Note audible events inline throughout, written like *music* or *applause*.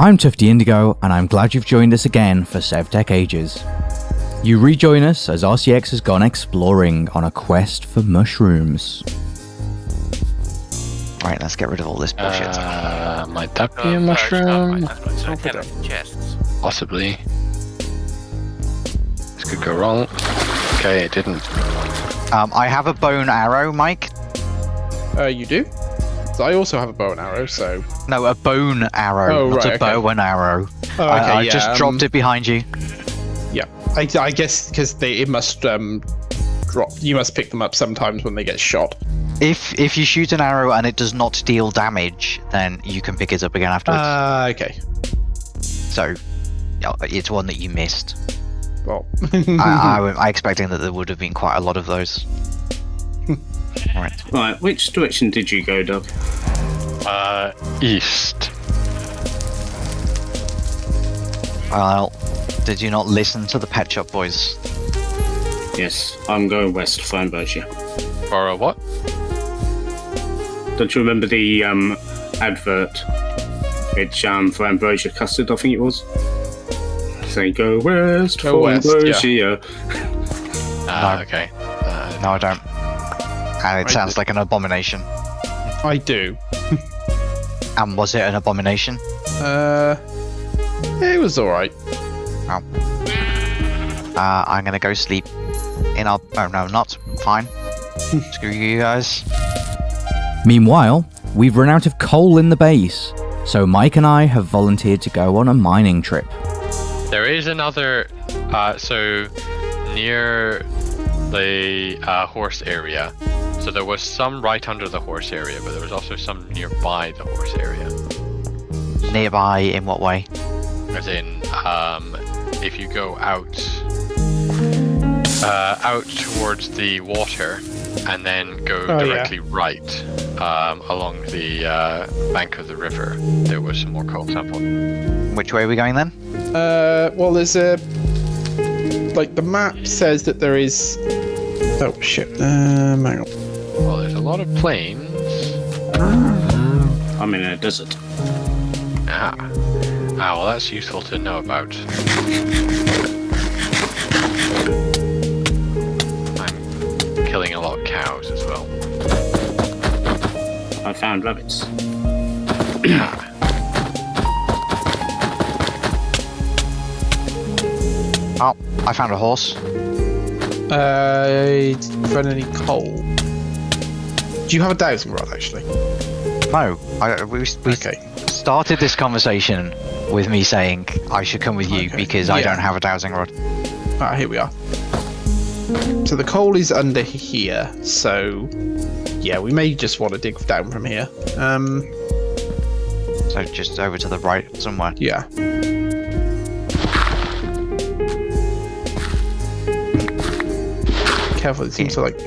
I'm Tufty Indigo, and I'm glad you've joined us again for SevTech Ages. You rejoin us as RCX has gone exploring on a quest for mushrooms. Right, let's get rid of all this bullshit. Uh, might that be a no, it's not mushroom? quite that much, so I can have chests. Possibly. This could go wrong. Okay, it didn't. um, I have a bone arrow, Mike. Uh, you do? So I also have a bow and arrow, so. No, a bone arrow, Oh, not right, a bow and arrow. Oh, okay, I, I yeah, just um, dropped it behind you. Yeah, I, I guess because they it must um drop. You must pick them up sometimes when they get shot. If if you shoot an arrow and it does not deal damage, then you can pick it up again afterwards. Ah, okay. so, yeah, it's one that you missed. Well, I, I, *laughs* I expecting that there would have been quite a lot of those. *laughs* right. Right, which direction did you go, Doug? Uh, east. Well, did you not listen to the Pet Shop Boys? Yes, I'm going west for Ambrosia. Or a what? Don't you remember the um, advert? It's um, for Ambrosia Custard, I think it was. Say go west Go for west, yeah. Ambrosia. Ah, No. okay. Uh, No, I don't. And it I sounds did. like an abomination. I do. And was it an abomination? Uh, it was all right. Uh, I'm gonna go sleep in our. Oh no, not. Fine. *laughs* Screw you guys. Meanwhile, we've run out of coal in the base, so Mike and I have volunteered to go on a mining trip. there is another. Uh, so near the uh, horse area. So there was some right under the horse area, but there was also some nearby the horse area. Nearby, in what way? As in, um, if you go out, uh, out towards the water, and then go Oh, yeah. directly right um, along the uh, bank of the river, there was some more coal sample. Which way are we going then? Uh, well, there's a like the map says that there is. Oh shit! Um, hang on. Well, there's a lot of plains. I'm in a desert. Ah. Ah, well, that's useful to know about. I'm killing a lot of cows as well. I found rabbits. Oh, I found a horse. Uh, did you find any coal? Do you have a dowsing rod actually? No, I, we, we Okay. started this conversation with me saying I should come with you Okay, because I don't have a dowsing rod. Ah, here we are. So the coal is under here. So yeah, we may just want to dig down from here. Um, So just over to the right somewhere. yeah. Careful, it seems to like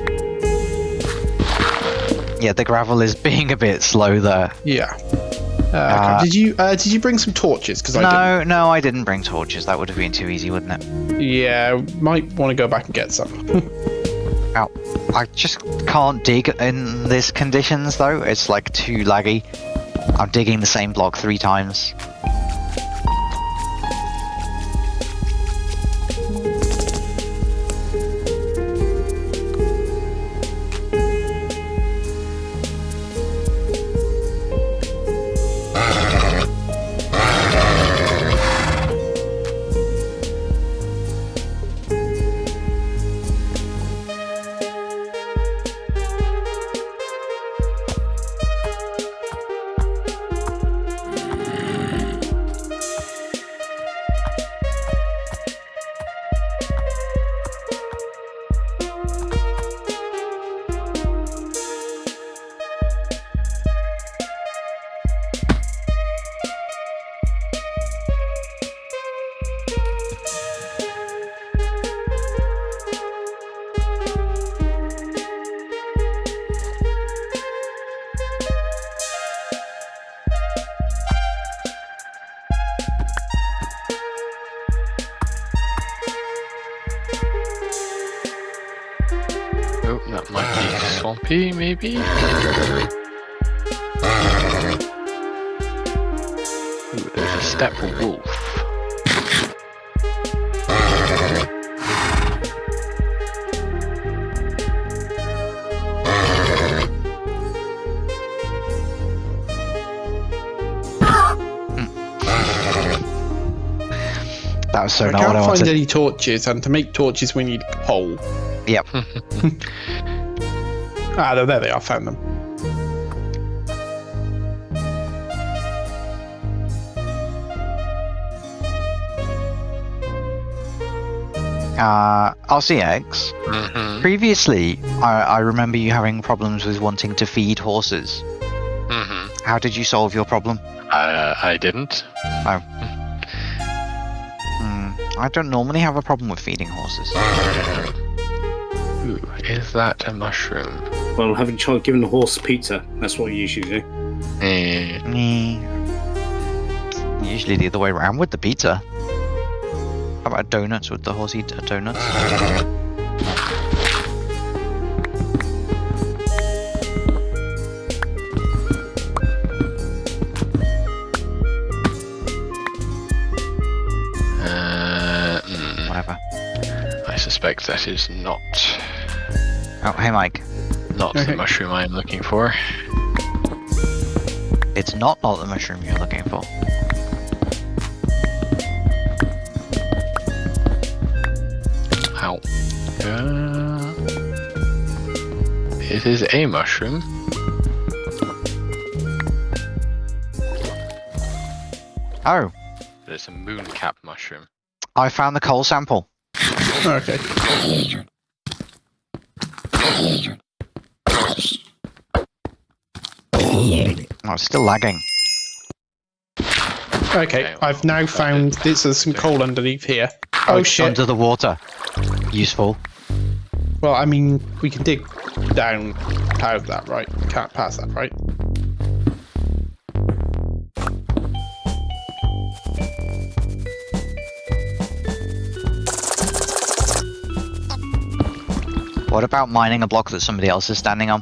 Yeah, the gravel is *laughs* being a bit slow there. yeah. Uh, Uh, did you uh, did you bring some torches? Because I No, no, I didn't bring torches. That would have been too easy, wouldn't it? Yeah, might want to go back and get some. *laughs* Ow. I just can't dig in these conditions though. It's like too laggy. I'm digging the same block three times. Be maybe? Ooh, there's a step wolf. Hmm. That was so I not can't what I find wanted. any torches, and to make torches we need coal. Yep. *laughs* Ah, there, there they are. Found them. Uh, RCX. Mm-hmm. Previously, I, I remember you having problems with wanting to feed horses. Mm-hmm. How did you solve your problem? Uh, I didn't. Hmm, I don't normally have a problem with feeding horses. *laughs* Ooh, is that a mushroom? Well, having tried giving the horse pizza, that's what you usually do. Eh. Mm. Usually the other way around with the pizza. How about donuts? Would the horse eat a donuts? Uh, mm, Whatever. I suspect that is not Oh, hey Mike. not Okay. the mushroom I am looking for. It's not not the mushroom you're looking for. Ow. Uh, it is a mushroom. Oh, But it's a mooncap mushroom. I found the coal sample. Okay. Oh, it's still lagging. Okay, Okay, I've now found this. There's some coal underneath here. Oh, oh, it's shit! Under the water. Useful. Well, I mean, we can dig down out of that, right? Can't pass that, right? What about mining a block that somebody else is standing on?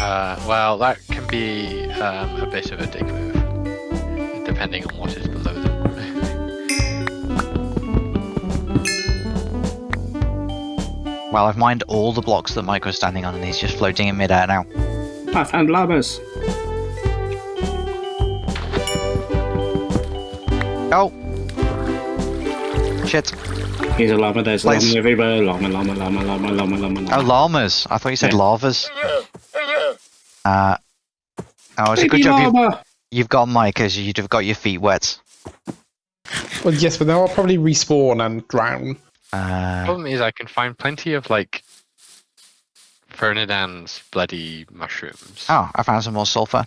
Uh, well, that can be um, a bit of a dick move, depending on what is below them. *laughs* Well, I've mined all the blocks that Mike was standing on and he's just floating in midair now. I found llamas. Oh! Shit. He's a llama, there's a Place. llama everywhere. Llama, llama, llama, llama, llama, llama, Oh, llamas. I thought you said Yeah. lavas. Uh, oh, it's a Baby good job you've, you've got Mike, because you'd have got your feet wet. Well, yes, but they'll probably respawn and drown. Uh, Problem is, I can find plenty of like Ferdinand's bloody mushrooms. oh, I found some more sulfur.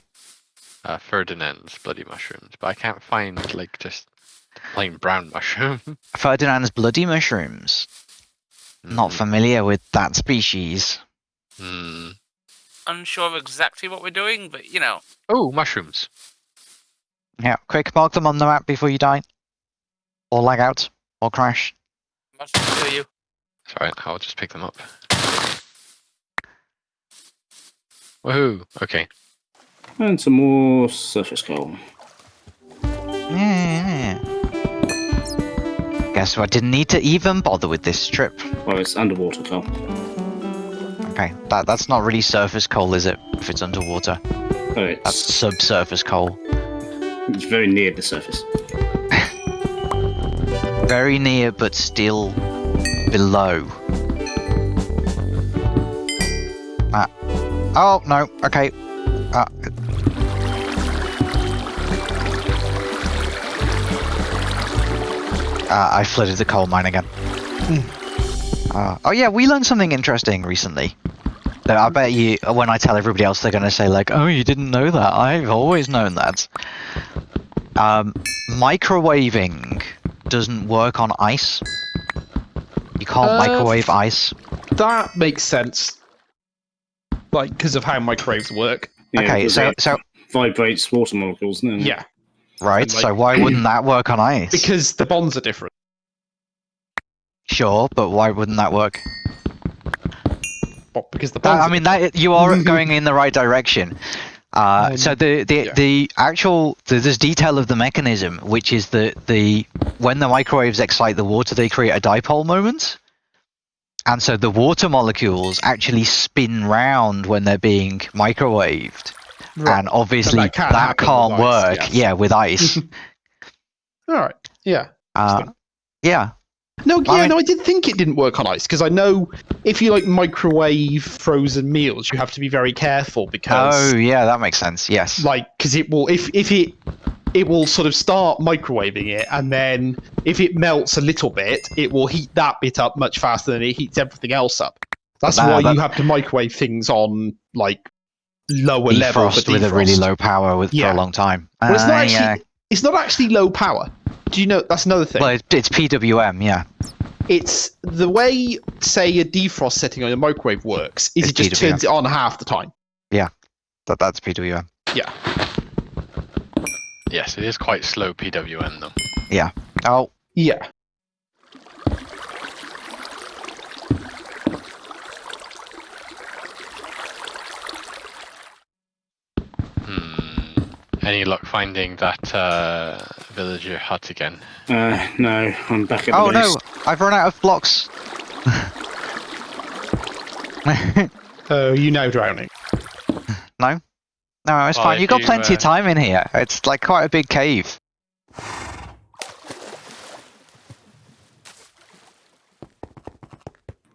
Uh, Ferdinand's bloody mushrooms, but I can't find like just plain brown *laughs* mushroom. Ferdinand's bloody mushrooms. Not Mm, familiar with that species. mm. Unsure of exactly what we're doing, but you know, Oh, mushrooms. Yeah, quick, mark them on the map before you die. Or lag out. Or crash. must kill you. Sorry, I'll just pick them up. Woohoo! Okay. And some more surface coal. Yeah. Guess what? Didn't need to even bother with this strip. Well, it's underwater coal. Okay, that that's not really surface coal, is it? If it's underwater, Oh, that's subsurface coal. it's very near the surface. *laughs* Very near, but still below. Ah. Oh no. Okay. Uh, I flooded the coal mine again. Uh, oh yeah, we learned something interesting recently. That I bet you, when I tell everybody else, they're gonna say like, "Oh, you didn't know that? I've always known that." Um, microwaving doesn't work on ice. You can't Uh, microwave ice. That makes sense. Like, because of how microwaves work. Yeah, okay, so it so vibrates water molecules, doesn't? Yeah, right. and, so why wouldn't that work on *clears throat* ice? because the bonds are different. Sure, but why wouldn't that work? What, because the ponds I mean, that you are *laughs* going in the right direction. Uh, Um, so the the, yeah. the actual the, there's detail of the mechanism, which is that the when the microwaves excite the water, they create a dipole moment, and so the water molecules actually spin round when they're being microwaved, Right. and obviously that that, can't with ice, work. yes. Yeah, with ice. *laughs* All right. Yeah. uh, yeah, No, I yeah, mean- no, I did think it didn't work on ice because I know if you like microwave frozen meals, you have to be very careful because Oh yeah, that makes sense. Yes. like because it will if if it it will sort of start microwaving it and then if it melts a little bit it will heat that bit up much faster than it heats everything else up that's Nah, why that- you have to microwave things on like lower level for defrost with a really low power with, for a long time. well, it's not Uh, actually yeah. it's not actually low power do you know that's another thing Well, it's, it's PWM. Yeah. it's the way say a defrost setting on a microwave works is It's it just PWM. turns it on half the time Yeah, That that's PWM. yeah Yes, it is quite slow PWM though. Yeah. Oh, yeah Any luck finding that uh, villager hut again? Uh, no, I'm back at the oh no! I've run out of blocks. uh, *laughs* you know drowning *laughs* no, no, it's Well, fine. if You got you, plenty uh, of time in here. It's like quite a big cave.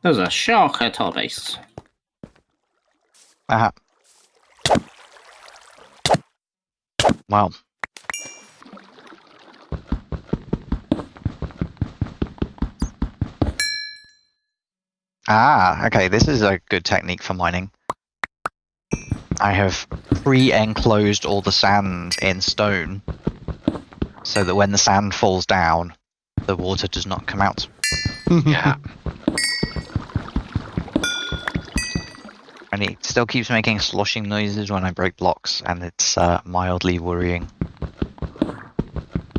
There's a shark at our base. Uh-huh. Well. Ah, okay, this is a good technique for mining. I have pre-enclosed all the sand in stone, so that when the sand falls down, the water does not come out. *laughs* Yeah. And it still keeps making sloshing noises when I break blocks, and it's uh, mildly worrying.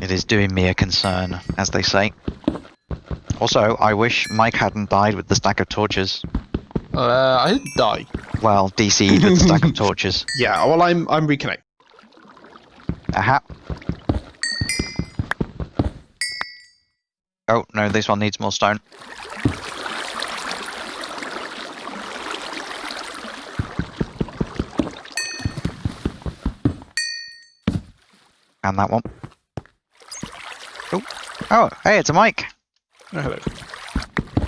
It is doing me a concern, as they say. Also, I wish Mike hadn't died with the stack of torches. uh, i didn't die Well, DC'd with the stack of torches. *laughs* yeah well i'm i'm reconnecting Aha. Oh, no, this one needs more stone. And that one. Oh, oh, hey, it's a Mike. oh, hello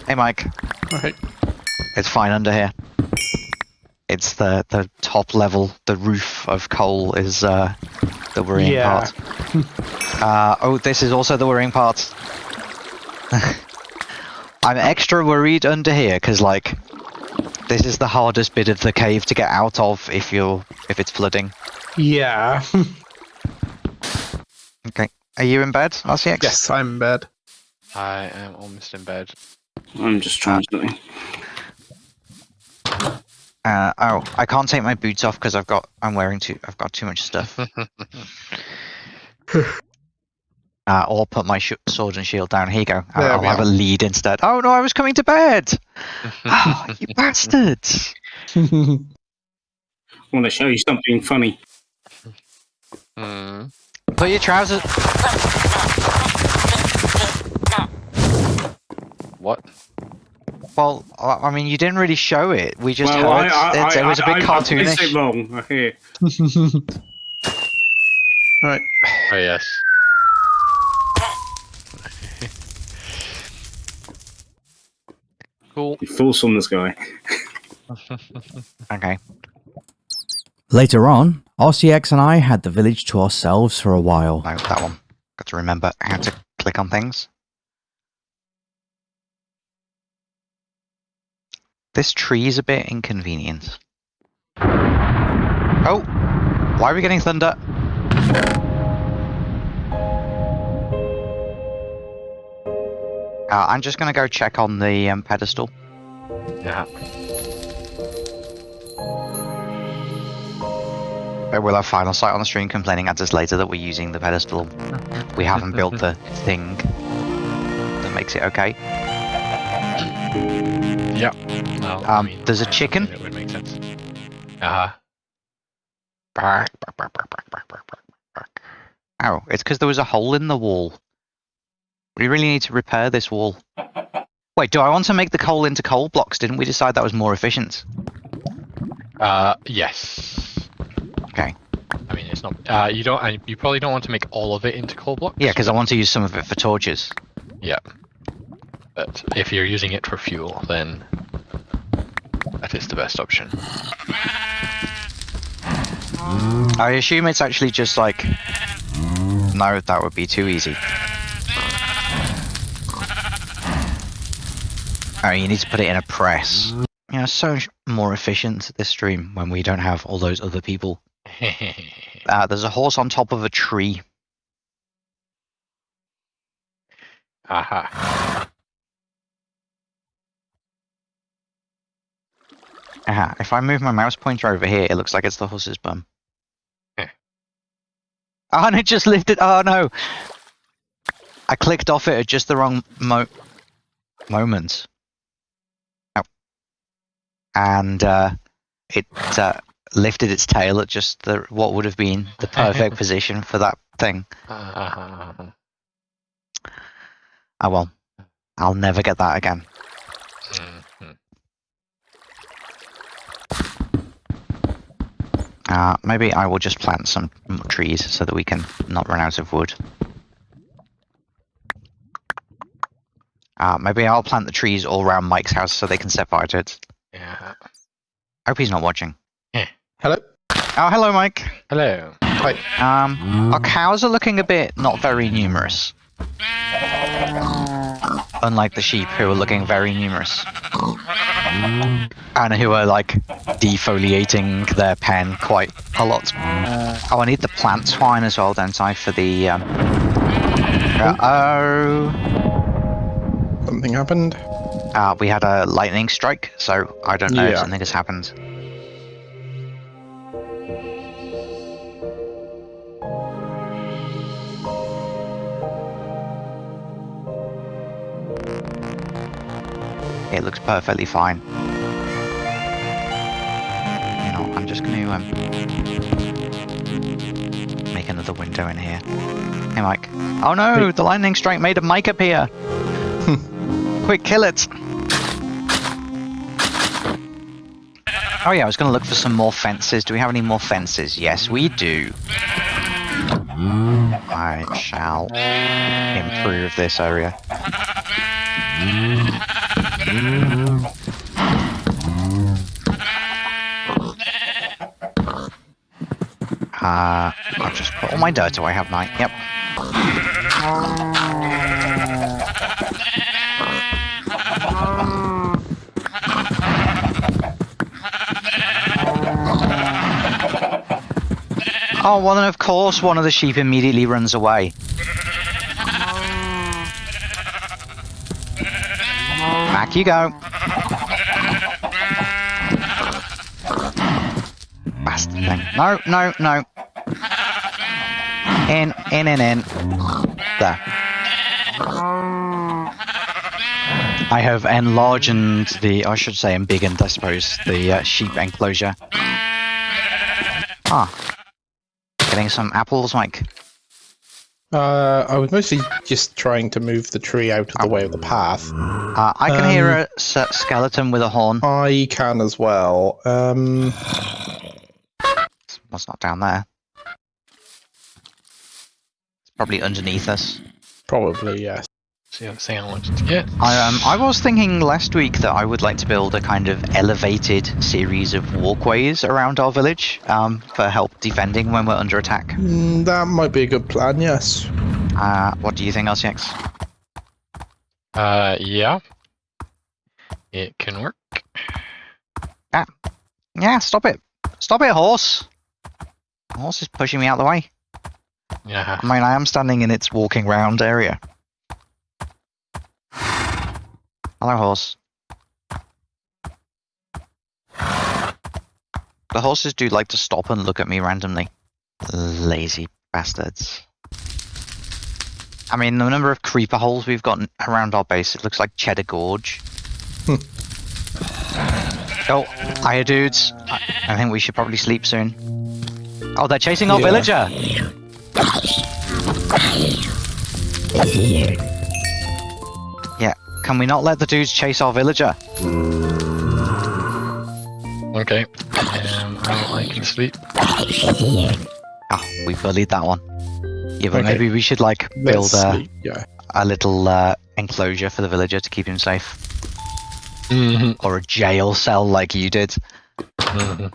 Hey, Mike. okay It's fine under here. It's the the top level, the roof of coal is uh, the worrying Yeah. part. *laughs* uh, oh, this is also the worrying part. *laughs* I'm extra worried under here because like this is the hardest bit of the cave to get out of if you're if it's flooding. yeah *laughs* are you in bed, RCX? yes i'm in bed I am almost in bed. I'm just trying something. Uh, oh, I can't take my boots off because I've got I'm wearing too I've got too much stuff. *laughs* Uh, or put my sh- sword and shield down. Here you go. I'll, I'll have are. a lead instead. Oh no, I was coming to bed. oh, *laughs* you bastards! I want to show you something funny. Hmm. Put your trousers. What? Well, I I mean, you didn't really show it. We just well, heard I, I, it, it was a I, bit I, I placed it cartoonish. wrong. I hear. *laughs* right Oh yes. *laughs* cool. You fools from the sky. *laughs* Okay. Later on, RCX and I had the village to ourselves for a while. No, that one. Got to remember how to click on things. This tree is a bit inconvenient. Oh! Why are we getting thunder? Uh, I'm just gonna go check on the um, pedestal. Yeah. But we'll have final sight on the stream complaining at us later that we're using the pedestal. we haven't built the thing that makes it okay. Yeah. Well, um, I mean, there's a chicken. That would make sense. Uh huh. Bark, bark, bark, bark, bark, bark, bark, bark. It's because there was a hole in the wall. We really need to repair this wall. Wait, do I want to make the coal into coal blocks? Didn't we decide that was more efficient? Uh, yes. Okay. I mean, it's not. Uh, you don't. You probably don't want to make all of it into coal blocks. Yeah, because I want to use some of it for torches. Yeah. But if you're using it for fuel, then that is the best option. I assume it's actually just like. No, that would be too easy. Oh, you need to put it in a press. You know, so much more efficient this stream when we don't have all those other people. *laughs* Uh, there's a horse on top of a tree. Aha. Aha, if I move my mouse pointer over here, it looks like it's the horse's bum. Eh. *laughs* Oh, and it just lifted. Oh no! I clicked off it at just the wrong mo- moment. Oh. And uh, it uh, lifted its tail at just the what would have been the *laughs* perfect position for that thing. Uh-huh. *laughs* Oh well, I'll never get that again. Uh, maybe I will just plant some trees so that we can not run out of wood. Uh, maybe I'll plant the trees all around Mike's house so they can set fire to it. Yeah. I Hope he's not watching. Hello. Oh, hello, Mike. Hello. Um, our cows are looking a bit not very numerous. Unlike the sheep, who are looking very numerous. And who are like defoliating their pen quite a lot. Oh, I need the plant twine as well, don't I, for the. Um... oh. Something happened. Uh, we had a lightning strike, so I don't know if Yeah. something has happened. It looks perfectly fine. You know, I'm just going to um, make another window in here. Hey, Mike. Oh no, the lightning strike made a Mike appear. *laughs* Quick, kill it. Oh yeah, I was going to look for some more fences. Do we have any more fences? Yes, we do. I shall improve this area. Uh, I'll just put all my dirt away, haven't I? Yep. Oh, well then of course one of the sheep immediately runs away. Back you go. Bastard thing. No, no, no. In, in, in, in. There. I have enlarged the, I should say embiggened, I suppose, the uh, sheep enclosure. Ah. Getting some apples, Mike. Uh, I was mostly just trying to move the tree out of the way of the path. Uh, I can hear Um, a s- skeleton with a horn. I can as well. Um, What's not down there? It's probably underneath us. probably yes. See the other thing I wanted to get. I um I was thinking last week that I would like to build a kind of elevated series of walkways around our village um for help defending when we're under attack. Mm, that might be a good plan. Yes. Uh, what do you think, RCX? Uh, yeah. It can work. Yeah, stop it, stop it, horse. The horse is pushing me out the way. Yeah. I mean, I am standing in its walking round area. Hello, horse. The horses do like to stop and look at me randomly. Lazy bastards. I mean, the number of creeper holes we've got around our base, it looks like Cheddar Gorge. *laughs* Oh, hiya dudes. I, I think we should probably sleep soon. Oh, they're chasing our Yeah. villager. Can we not let the dudes chase our villager? Okay. Um, I can sleep. Ah, we bullied that one. Yeah, but Okay. maybe we should like build a, Yeah. a little uh, enclosure for the villager to keep him safe, Mm-hmm. or a jail cell like you did. Mm-hmm.